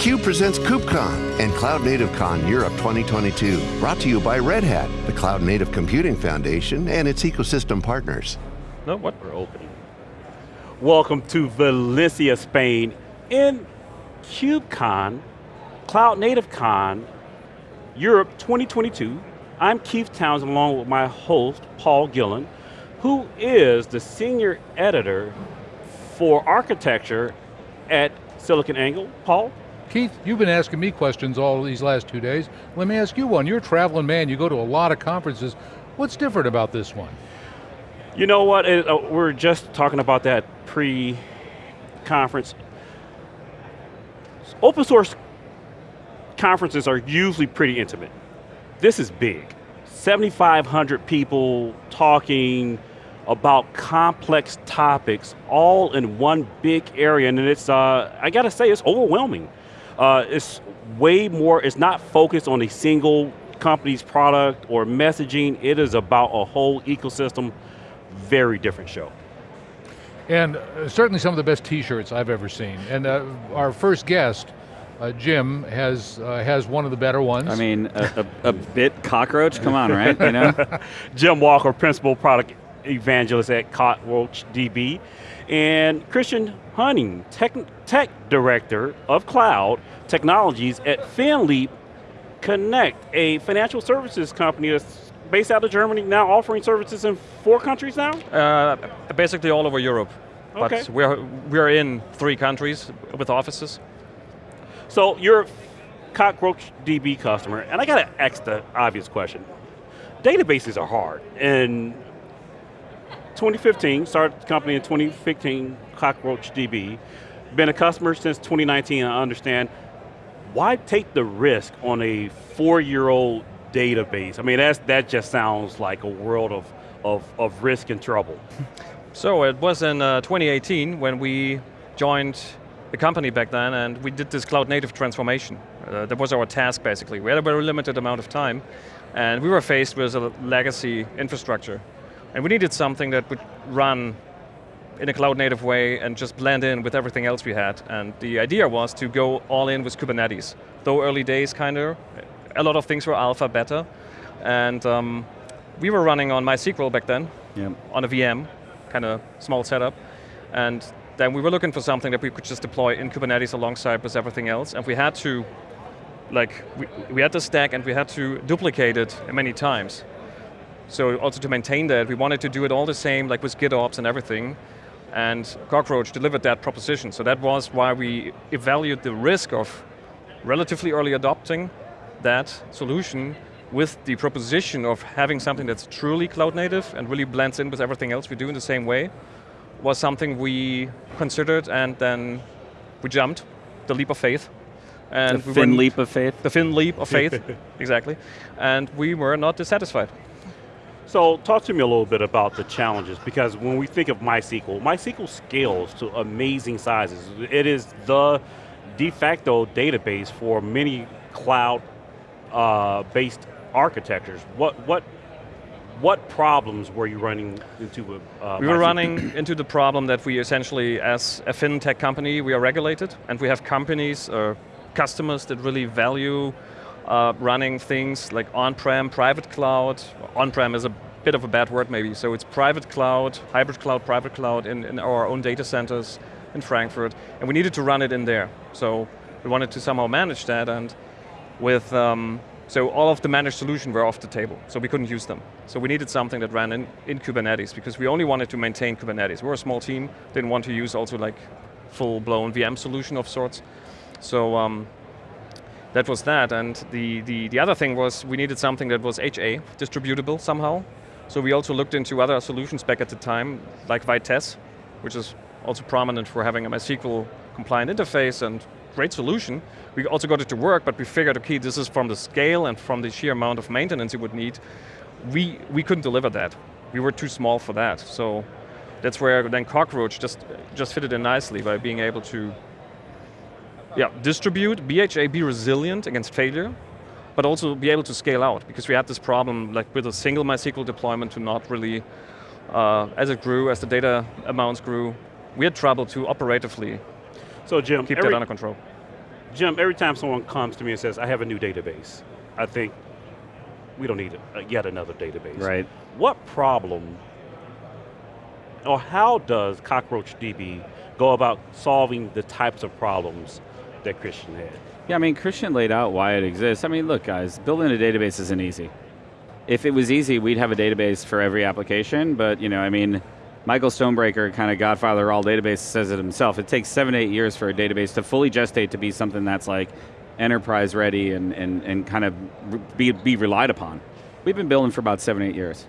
theCUBE presents KubeCon and Cloud Native Con Europe 2022. Brought to you by Red Hat, the Cloud Native Computing Foundation and its ecosystem partners. No, what? We're opening. Welcome to Valencia, Spain in KubeCon, Cloud Native Con Europe 2022. I'm Keith Townsend along with my host, Paul Gillen, who is the senior editor for architecture at SiliconANGLE. Paul? Keith, you've been asking me questions all these last two days. Let me ask you one. You're a traveling man, you go to a lot of conferences. What's different about this one? You know what, it, uh, we're just talking about that pre-conference. Open source conferences are usually pretty intimate. This is big. 7,500 people talking about complex topics all in one big area and it's, uh, I got to say, it's overwhelming. Uh, it's way more, it's not focused on a single company's product or messaging, it is about a whole ecosystem, very different show. And uh, certainly some of the best t-shirts I've ever seen. And uh, our first guest, uh, Jim, has uh, has one of the better ones. I mean, a, a, a bit cockroach, come on, right? You know? Jim Walker, Principal Product Evangelist at Cockroach DB. And Christian Hunning, tech, tech Director of Cloud Technologies at FinLeap Connect, a financial services company that's based out of Germany, now offering services in four countries now? Uh, basically all over Europe. Okay. But we're, we're in three countries with offices. So you're a Cockroach DB customer, and I got to ask the obvious question. Databases are hard, and 2015, started the company in 2015, Cockroach DB. Been a customer since 2019, I understand. Why take the risk on a four-year-old database? I mean, that's, that just sounds like a world of, of, of risk and trouble. So it was in uh, 2018 when we joined the company back then and we did this cloud native transformation. Uh, that was our task basically. We had a very limited amount of time and we were faced with a legacy infrastructure. And we needed something that would run in a cloud native way and just blend in with everything else we had. And the idea was to go all in with Kubernetes. Though early days kind of, a lot of things were alpha, beta. And um, we were running on MySQL back then, on a VM, kind of small setup. And then we were looking for something that we could just deploy in Kubernetes alongside with everything else. And we had to, like, we, we had the stack and we had to duplicate it many times. So also to maintain that, we wanted to do it all the same, like with GitOps and everything, and Cockroach delivered that proposition. So that was why we evaluated the risk of relatively early adopting that solution with the proposition of having something that's truly cloud native and really blends in with everything else we do in the same way, was something we considered and then we jumped, the leap of faith. And the we fin leap of faith? The fin leap of faith, exactly. And we were not dissatisfied. So talk to me a little bit about the challenges, because when we think of MySQL, MySQL scales to amazing sizes. It is the de facto database for many cloud-based uh, architectures. What, what, what problems were you running into uh, We were running into the problem that we essentially, as a fintech company, we are regulated, and we have companies or customers that really value uh, running things like on-prem, private cloud. On-prem is a bit of a bad word maybe, so it's private cloud, hybrid cloud, private cloud in, in our own data centers in Frankfurt, and we needed to run it in there. So we wanted to somehow manage that, and with, um, so all of the managed solution were off the table, so we couldn't use them. So we needed something that ran in, in Kubernetes, because we only wanted to maintain Kubernetes. We're a small team, didn't want to use also like full-blown VM solution of sorts. So um, that was that, and the, the, the other thing was we needed something that was HA, distributable somehow. So we also looked into other solutions back at the time, like Vitess, which is also prominent for having a MySQL compliant interface and great solution. We also got it to work, but we figured, okay, this is from the scale and from the sheer amount of maintenance you would need. We, we couldn't deliver that. We were too small for that. So that's where then Cockroach just, just fitted in nicely by being able to yeah, distribute, BHA, be resilient against failure, but also be able to scale out, because we had this problem like with a single MySQL deployment to not really, uh, as it grew, as the data amounts grew, we had trouble to operatively so Jim, keep every, that under control. Jim, every time someone comes to me and says, I have a new database, I think we don't need a, yet another database. Right. What problem, or how does CockroachDB go about solving the types of problems that Christian had? Yeah, I mean, Christian laid out why it exists. I mean, look, guys, building a database isn't easy. If it was easy, we'd have a database for every application, but you know, I mean, Michael Stonebraker, kind of godfather of all databases, says it himself. It takes seven, eight years for a database to fully gestate to be something that's like enterprise ready and, and, and kind of be, be relied upon. We've been building for about seven, eight years.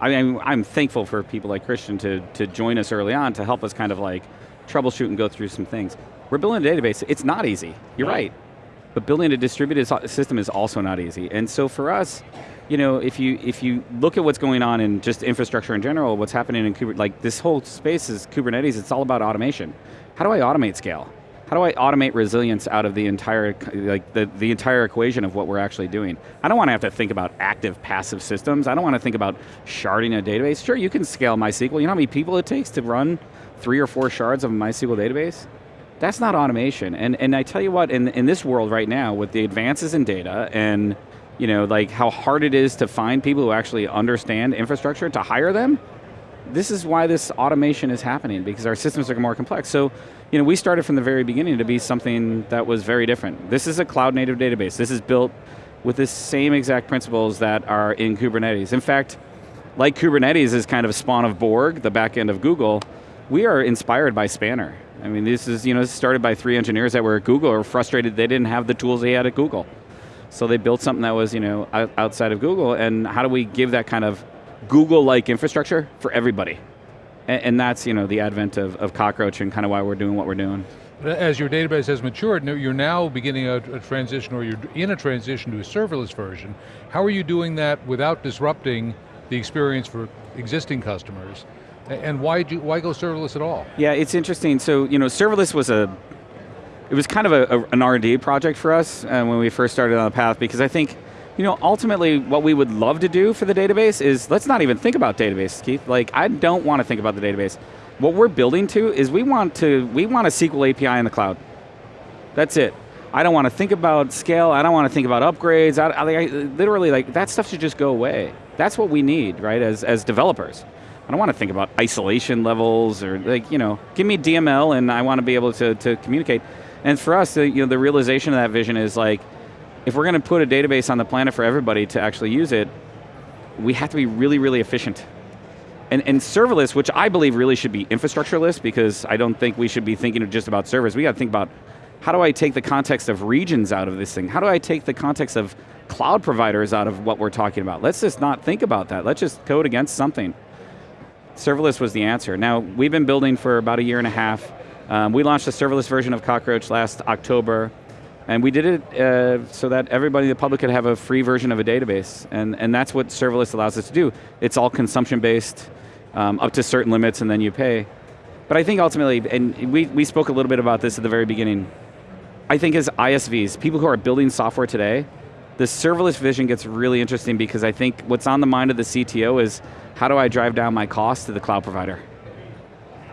I mean, I'm thankful for people like Christian to, to join us early on to help us kind of like troubleshoot and go through some things. We're building a database, it's not easy, you're right. But building a distributed system is also not easy. And so for us, you know, if you if you look at what's going on in just infrastructure in general, what's happening in Kubernetes, like this whole space is Kubernetes, it's all about automation. How do I automate scale? How do I automate resilience out of the entire, like the, the entire equation of what we're actually doing? I don't want to have to think about active, passive systems. I don't want to think about sharding a database. Sure, you can scale MySQL. You know how many people it takes to run three or four shards of a MySQL database? That's not automation. And, and I tell you what, in, in this world right now, with the advances in data and you know, like how hard it is to find people who actually understand infrastructure to hire them, this is why this automation is happening because our systems are more complex. So, you know, we started from the very beginning to be something that was very different. This is a cloud native database. This is built with the same exact principles that are in Kubernetes. In fact, like Kubernetes is kind of a spawn of Borg, the back end of Google, we are inspired by Spanner. I mean, this is, you know, started by three engineers that were at Google or frustrated they didn't have the tools they had at Google. So they built something that was, you know, outside of Google, and how do we give that kind of Google-like infrastructure for everybody? And, and, that's, you know, the advent of, of Cockroach and kind of why we're doing what we're doing. As your database has matured, you're now beginning a, a transition, or you're in a transition to a serverless version. How are you doing that without disrupting the experience for existing customers? And why, you, why go serverless at all? Yeah, it's interesting. So, you know, serverless was a it was kind of a, a, an R&D project for us uh, when we first started on the path because I think, you know, ultimately what we would love to do for the database is, let's not even think about databases, Keith. Like, I don't want to think about the database. What we're building to is we want to, we want a SQL API in the cloud. That's it. I don't want to think about scale, I don't want to think about upgrades, I, I, I, literally like, that stuff should just go away. That's what we need, right, as, as developers. I don't want to think about isolation levels or like, you know, give me DML and I want to be able to, to communicate. And for us, the, you know, the realization of that vision is like, if we're going to put a database on the planet for everybody to actually use it, we have to be really, really efficient. And, and serverless, which I believe really should be infrastructureless, because I don't think we should be thinking just about servers. We got to think about, how do I take the context of regions out of this thing? How do I take the context of cloud providers out of what we're talking about? Let's just not think about that. Let's just code against something. Serverless was the answer. Now, we've been building for about a year and a half. Um, we launched a serverless version of Cockroach last October, and we did it uh, so that everybody the public could have a free version of a database, and, and that's what serverless allows us to do. It's all consumption-based, um, up to certain limits, and then you pay. But I think ultimately, and we, we spoke a little bit about this at the very beginning, I think as ISVs, people who are building software today, the serverless vision gets really interesting because I think what's on the mind of the CTO is, how do I drive down my cost to the cloud provider?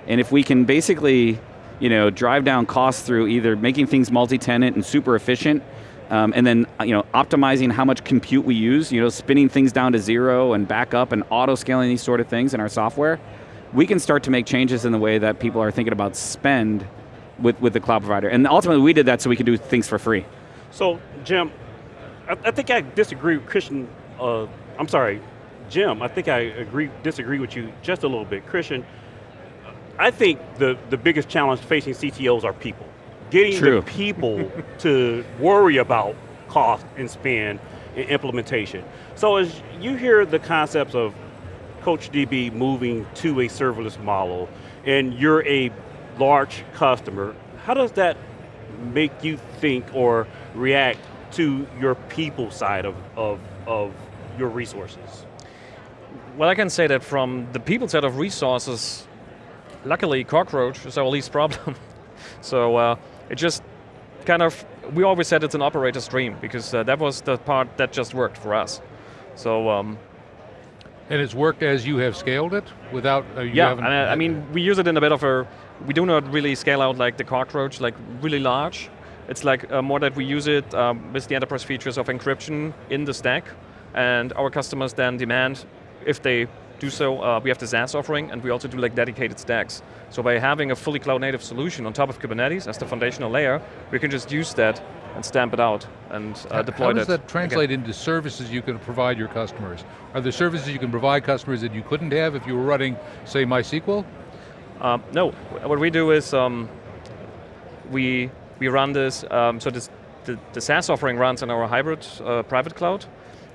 And if we can basically you know, drive down costs through either making things multi-tenant and super efficient, um, and then you know, optimizing how much compute we use, you know, spinning things down to zero and back up and auto-scaling these sort of things in our software, we can start to make changes in the way that people are thinking about spend with, with the cloud provider. And ultimately we did that so we could do things for free. So, Jim, I, I think I disagree with Christian, uh, I'm sorry, Jim, I think I agree, disagree with you just a little bit. Christian, I think the, the biggest challenge facing CTOs are people. Getting True. the people to worry about cost and spend and implementation. So as you hear the concepts of CockroachDB moving to a serverless model, and you're a large customer, how does that make you think or react to your people side of, of, of your resources? Well, I can say that from the people side of resources, luckily cockroach is our least problem. so uh, it just kind of, we always said it's an operator stream because uh, that was the part that just worked for us. So. Um, and it's worked as you have scaled it without, uh, yeah, and, uh, I mean, we use it in a bit of a, we do not really scale out like the cockroach, like really large. It's like uh, more that we use it um, with the enterprise features of encryption in the stack, and our customers then demand, if they do so, uh, we have the SaaS offering, and we also do like dedicated stacks. So by having a fully cloud native solution on top of Kubernetes as the foundational layer, we can just use that and stamp it out and uh, deploy How does that. that translate into services you can provide your customers? Are there services you can provide customers that you couldn't have if you were running, say, MySQL? Um, no, what we do is um, we we run this. Um, so this, the the SaaS offering runs on our hybrid uh, private cloud,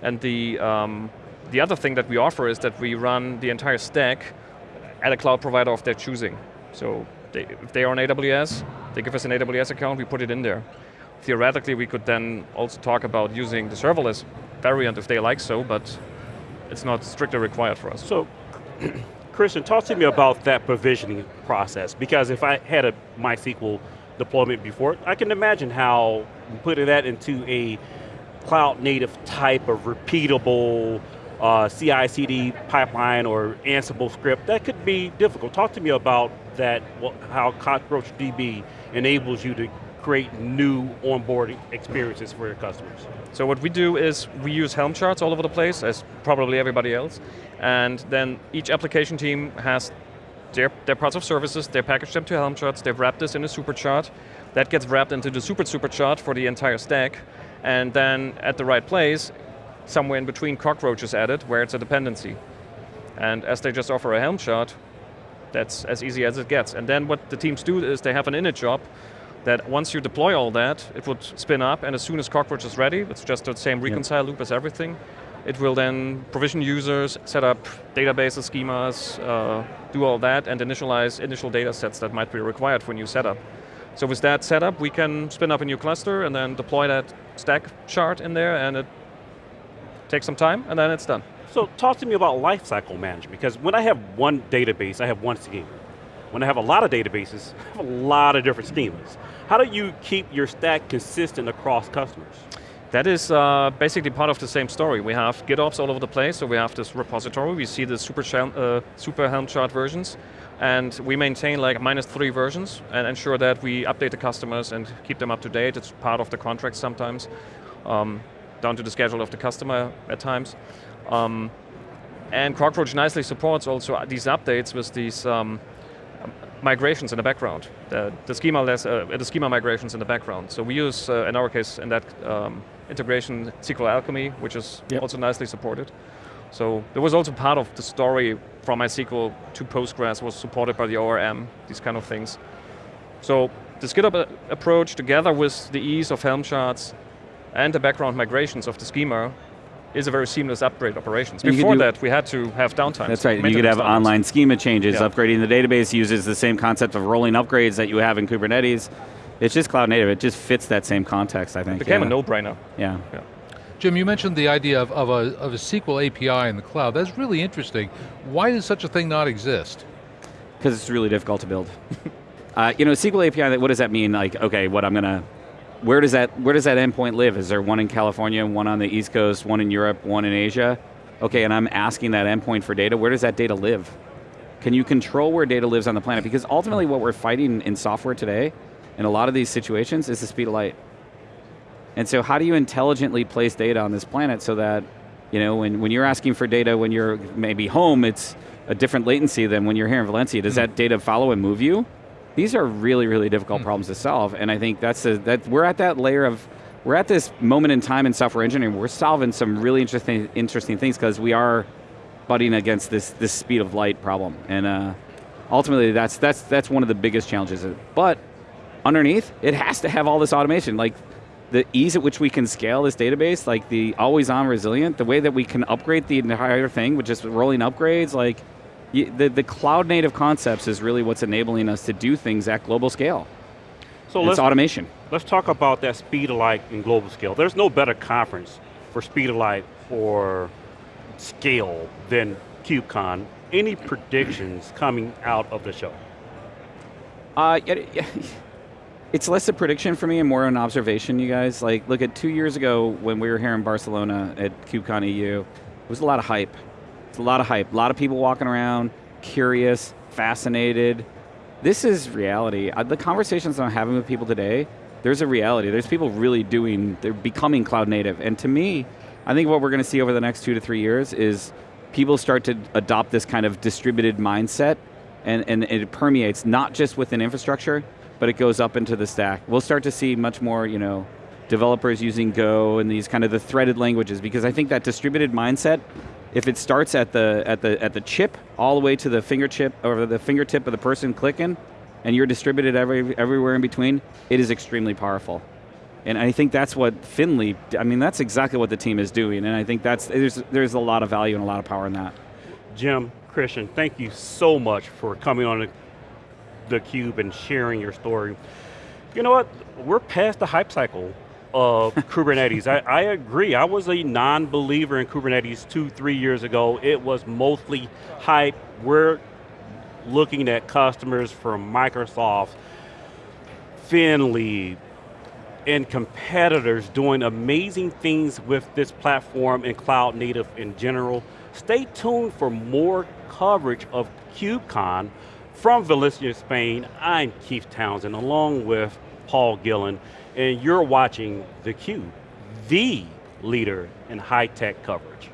and the um, the other thing that we offer is that we run the entire stack at a cloud provider of their choosing. So they, if they are on AWS, they give us an AWS account, we put it in there. Theoretically, we could then also talk about using the serverless variant if they like so, but it's not strictly required for us. So, Christian, talk to me about that provisioning process, because if I had a MySQL deployment before, I can imagine how putting that into a cloud native type of repeatable uh, CI/CD pipeline or Ansible script, that could be difficult. Talk to me about that, how CockroachDB enables you to create new onboarding experiences for your customers. So what we do is we use Helm charts all over the place, as probably everybody else, and then each application team has their, their parts of services, they package them to Helm charts, they've wrapped this in a super chart, that gets wrapped into the super super chart for the entire stack, and then at the right place, somewhere in between cockroach is added where it's a dependency. And as they just offer a Helm chart, that's as easy as it gets. And then what the teams do is they have an init job that once you deploy all that, it would spin up, and as soon as Cockroach is ready, it's just the same reconcile yep. loop as everything, it will then provision users, set up databases, schemas, uh, do all that, and initialize initial data sets that might be required for a new setup. So with that setup, we can spin up a new cluster and then deploy that stack chart in there, and it takes some time, and then it's done. So talk to me about lifecycle management, because when I have one database, I have one schema. When I have a lot of databases, I have a lot of different schemas. How do you keep your stack consistent across customers? That is uh, basically part of the same story. We have GitOps all over the place, so we have this repository, we see the super, uh, super Helm chart versions, and we maintain like minus three versions and ensure that we update the customers and keep them up to date. It's part of the contract sometimes, um, down to the schedule of the customer at times. Um, and Cockroach nicely supports also these updates with these um, migrations in the background, the, the schema less, uh, the schema migrations in the background. So we use, uh, in our case, in that um, integration, SQL Alchemy, which is yep. also nicely supported. So there was also part of the story from MySQL to Postgres was supported by the ORM, these kind of things. So the GitOps approach together with the ease of Helm charts and the background migrations of the schema is a very seamless upgrade operations. Before that, we had to have downtime. That's right, you could have online schema changes. Yeah. Upgrading the database uses the same concept of rolling upgrades that you have in Kubernetes. It's just cloud native, it just fits that same context, I think. It became yeah. a no-brainer. Yeah. yeah. Jim, you mentioned the idea of, of, a, of a SQL API in the cloud. That's really interesting. Why does such a thing not exist? Because it's really difficult to build. uh, you know, SQL API, what does that mean? Like, okay, what I'm going to where does that where does that endpoint live? Is there one in California, one on the East Coast, one in Europe, one in Asia? Okay, and I'm asking that endpoint for data. Where does that data live? Can you control where data lives on the planet? Because ultimately, what we're fighting in software today, in a lot of these situations, is the speed of light. And so, how do you intelligently place data on this planet so that, you know, when, when you're asking for data when you're maybe home, it's a different latency than when you're here in Valencia. Does mm -hmm. that data follow and move you? These are really, really difficult mm. problems to solve, and I think that's a, that we're at that layer of we're at this moment in time in software engineering. We're solving some really interesting, interesting things because we are butting against this this speed of light problem, and uh, ultimately that's that's that's one of the biggest challenges. But underneath, it has to have all this automation, like the ease at which we can scale this database, like the always on resilient, the way that we can upgrade the entire thing with just rolling upgrades, like the, the cloud native concepts is really what's enabling us to do things at global scale. So it's let's, automation. Let's talk about that speed of light in global scale. There's no better conference for speed of light for scale than KubeCon. Any predictions coming out of the show? Uh, it's less a prediction for me and more an observation, you guys. Like, look at two years ago when we were here in Barcelona at KubeCon EU, it was a lot of hype. It's a lot of hype. A lot of people walking around, curious, fascinated. This is reality. The conversations I'm having with people today, there's a reality. There's people really doing, they're becoming cloud native. And to me, I think what we're going to see over the next two to three years is people start to adopt this kind of distributed mindset and, and it permeates not just within infrastructure, but it goes up into the stack. We'll start to see much more, you know, developers using Go and these kind of the threaded languages because I think that distributed mindset, if it starts at the, at the, at the chip, all the way to the fingertip, or the fingertip of the person clicking, and you're distributed every, everywhere in between, it is extremely powerful. And I think that's what FinLeap, I mean, that's exactly what the team is doing, and I think that's, there's, there's a lot of value and a lot of power in that. Jim, Christian, thank you so much for coming on the Cube and sharing your story. You know what, we're past the hype cycle of Kubernetes. I, I, agree, I was a non-believer in Kubernetes two, three years ago. It was mostly hype. We're looking at customers from Microsoft, FinLeap, and competitors doing amazing things with this platform and cloud native in general. Stay tuned for more coverage of KubeCon from Valencia, Spain. I'm Keith Townsend along with Paul Gillen and you're watching theCUBE, the leader in high-tech coverage.